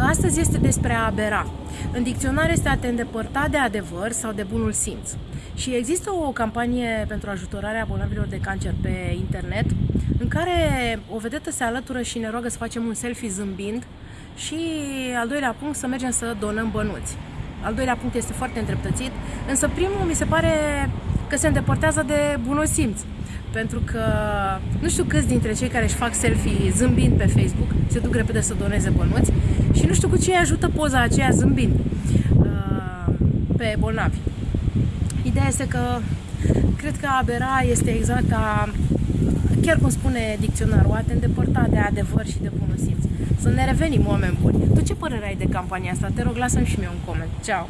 Astăzi este despre a abera. În dicționar este a te îndepărta de adevăr sau de bunul simț. Și există o campanie pentru ajutorarea bolnavilor de cancer pe internet în care o vedetă se alătură și ne roagă să facem un selfie zâmbind și al doilea punct să mergem să donăm bănuți. Al doilea punct este foarte îndreptățit, însă primul mi se pare că se îndepărtează de bunul simț. Pentru că nu știu câți dintre cei care își fac selfie zâmbind pe Facebook se duc repede să doneze bănuți și nu știu cu ce îi ajută poza aceea zâmbind uh, pe bolnavi. Ideea este că cred că abera este exact a, chiar cum spune dicționarul, a te îndepărta de adevăr și de bunul simț. Să ne revenim oameni buni. Tu ce părere ai de campania asta? Te rog, lasă-mi și mie un coment. Ceau!